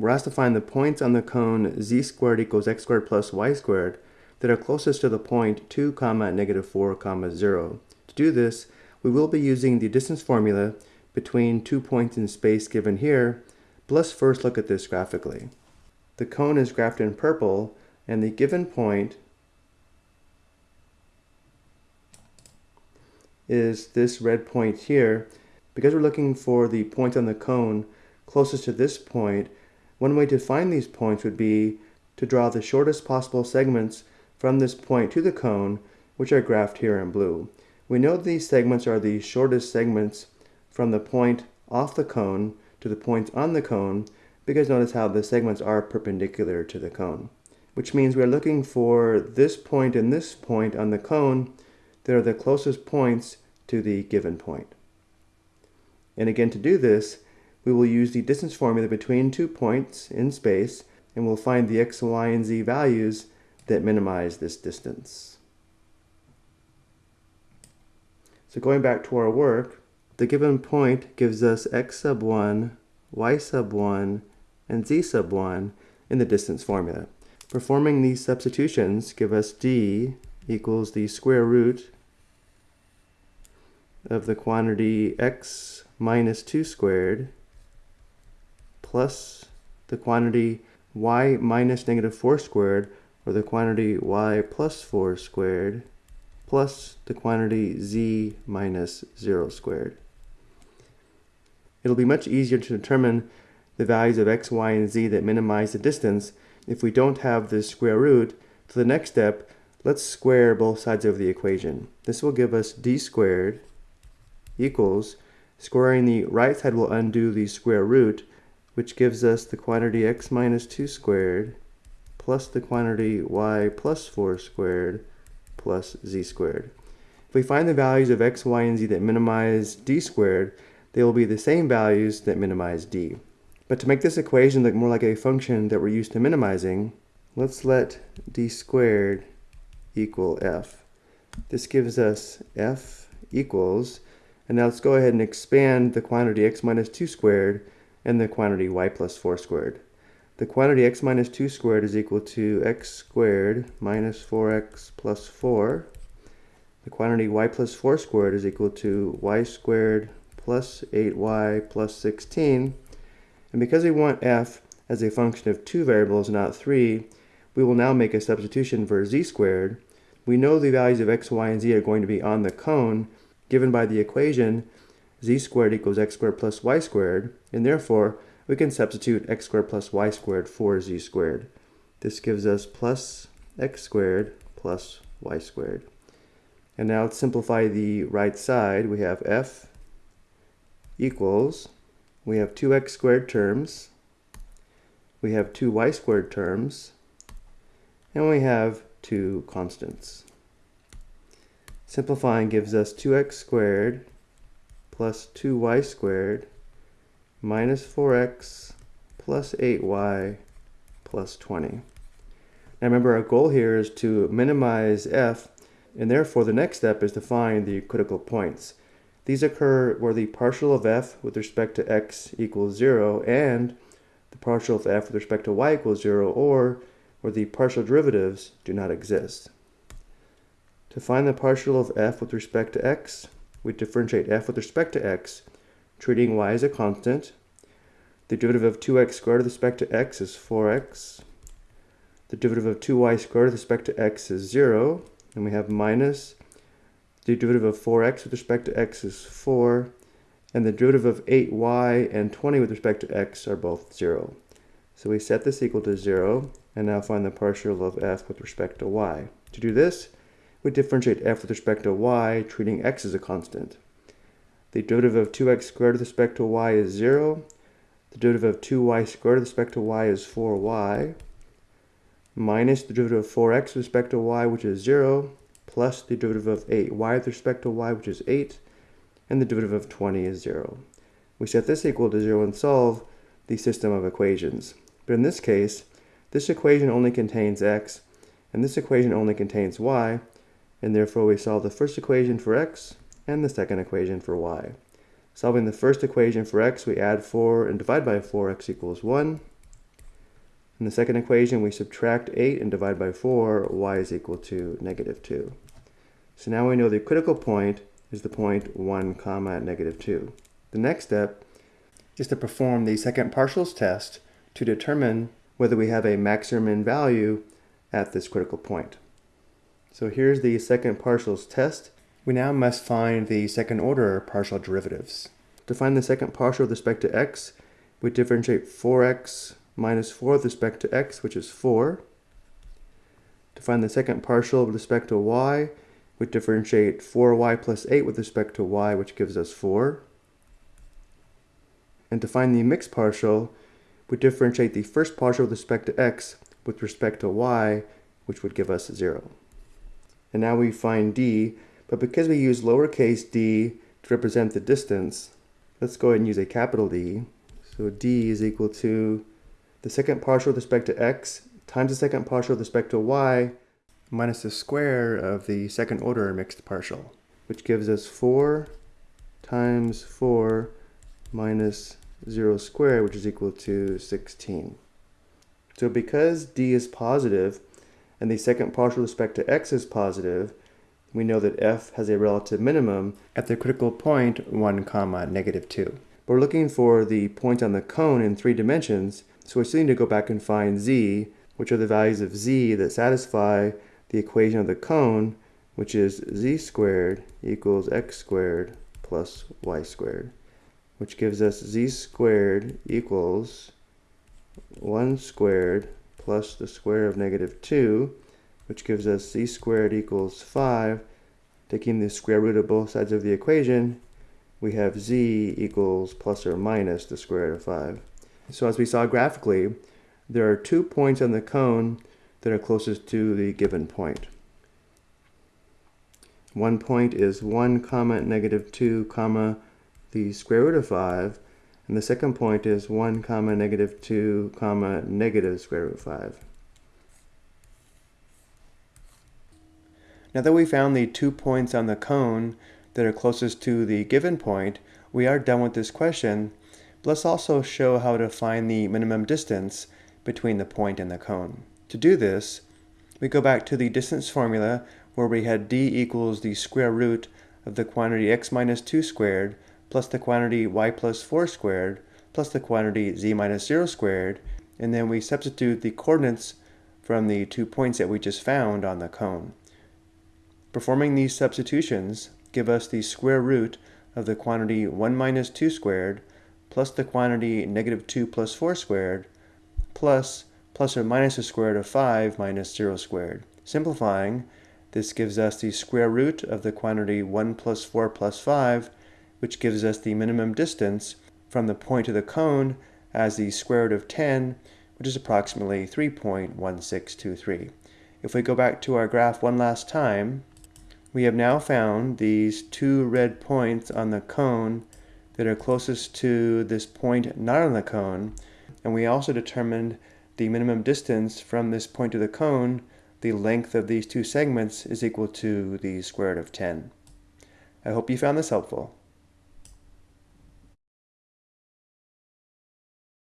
we're asked to find the points on the cone z squared equals x squared plus y squared that are closest to the point 2 comma negative 4 comma 0. To do this, we will be using the distance formula between two points in space given here, but let's first look at this graphically. The cone is graphed in purple, and the given point is this red point here. Because we're looking for the point on the cone closest to this point, one way to find these points would be to draw the shortest possible segments from this point to the cone, which are graphed here in blue. We know these segments are the shortest segments from the point off the cone to the points on the cone because notice how the segments are perpendicular to the cone, which means we're looking for this point and this point on the cone that are the closest points to the given point. And again, to do this, we will use the distance formula between two points in space, and we'll find the x, y, and z values that minimize this distance. So going back to our work, the given point gives us x sub 1, y sub 1, and z sub 1 in the distance formula. Performing these substitutions give us d equals the square root of the quantity x minus 2 squared plus the quantity y minus negative 4 squared, or the quantity y plus 4 squared, plus the quantity z minus 0 squared. It'll be much easier to determine the values of x, y, and z that minimize the distance if we don't have this square root. For the next step, let's square both sides of the equation. This will give us d squared equals, squaring the right side will undo the square root, which gives us the quantity x minus 2 squared plus the quantity y plus 4 squared plus z squared. If we find the values of x, y, and z that minimize d squared, they will be the same values that minimize d. But to make this equation look more like a function that we're used to minimizing, let's let d squared equal f. This gives us f equals, and now let's go ahead and expand the quantity x minus 2 squared and the quantity y plus 4 squared. The quantity x minus 2 squared is equal to x squared minus 4x plus 4. The quantity y plus 4 squared is equal to y squared plus 8y plus 16. And because we want f as a function of two variables, not three, we will now make a substitution for z squared. We know the values of x, y, and z are going to be on the cone given by the equation z squared equals x squared plus y squared, and therefore we can substitute x squared plus y squared for z squared. This gives us plus x squared plus y squared. And now let's simplify the right side. We have f equals, we have 2x squared terms, we have two y squared terms, and we have two constants. Simplifying gives us 2x squared plus 2y squared minus 4x plus 8y plus 20. Now remember our goal here is to minimize f and therefore the next step is to find the critical points. These occur where the partial of f with respect to x equals 0 and the partial of f with respect to y equals 0 or where the partial derivatives do not exist. To find the partial of f with respect to x, we differentiate f with respect to x, treating y as a constant. The derivative of 2x squared with respect to x is 4x. The derivative of 2y squared with respect to x is 0. And we have minus. The derivative of 4x with respect to x is 4. And the derivative of 8y and 20 with respect to x are both 0. So we set this equal to 0, and now find the partial of f with respect to y. To do this, we differentiate f with respect to y, treating x as a constant. The derivative of 2x squared with respect to y is 0. The derivative of 2y squared with respect to y is 4y, minus the derivative of 4x with respect to y, which is 0, plus the derivative of 8y with respect to y, which is 8, and the derivative of 20 is 0. We set this equal to 0 and solve the system of equations. But in this case, this equation only contains x, and this equation only contains y, and therefore we solve the first equation for x and the second equation for y. Solving the first equation for x, we add 4 and divide by 4, x equals 1. In the second equation, we subtract 8 and divide by 4, y is equal to negative 2. So now we know the critical point is the point 1 comma negative 2. The next step is to perform the second partials test to determine whether we have a maximum value at this critical point. So here's the second partials test. We now must find the second order partial derivatives. To find the second partial with respect to x, we differentiate 4x minus 4 with respect to x, which is 4. To find the second partial with respect to y, we differentiate 4y plus 8 with respect to y, which gives us 4. And to find the mixed partial, we differentiate the first partial with respect to x with respect to y, which would give us 0. And now we find d, but because we use lowercase d to represent the distance, let's go ahead and use a capital D. So d is equal to the second partial with respect to x times the second partial with respect to y minus the square of the second order mixed partial, which gives us 4 times 4 minus 0 squared, which is equal to 16. So because d is positive and the second partial respect to x is positive, we know that f has a relative minimum at the critical point 1 comma negative 2. But we're looking for the point on the cone in three dimensions, so we still need to go back and find z, which are the values of z that satisfy the equation of the cone, which is z squared equals x squared plus y squared, which gives us z squared equals 1 squared plus the square of negative 2, which gives us z squared equals 5. Taking the square root of both sides of the equation, we have z equals plus or minus the square root of 5. So as we saw graphically, there are two points on the cone that are closest to the given point. One point is 1 comma negative 2 comma the square root of 5, and the second point is 1 comma negative 2 comma negative square root 5. Now that we found the two points on the cone that are closest to the given point, we are done with this question. But let's also show how to find the minimum distance between the point and the cone. To do this, we go back to the distance formula where we had d equals the square root of the quantity x minus 2 squared plus the quantity y plus 4 squared plus the quantity z minus 0 squared, and then we substitute the coordinates from the two points that we just found on the cone. Performing these substitutions give us the square root of the quantity 1 minus 2 squared plus the quantity negative 2 plus 4 squared plus plus or minus the square root of 5 minus 0 squared. Simplifying, this gives us the square root of the quantity 1 plus 4 plus 5, which gives us the minimum distance from the point of the cone as the square root of 10, which is approximately 3.1623. If we go back to our graph one last time, we have now found these two red points on the cone that are closest to this point not on the cone, and we also determined the minimum distance from this point to the cone, the length of these two segments is equal to the square root of 10. I hope you found this helpful.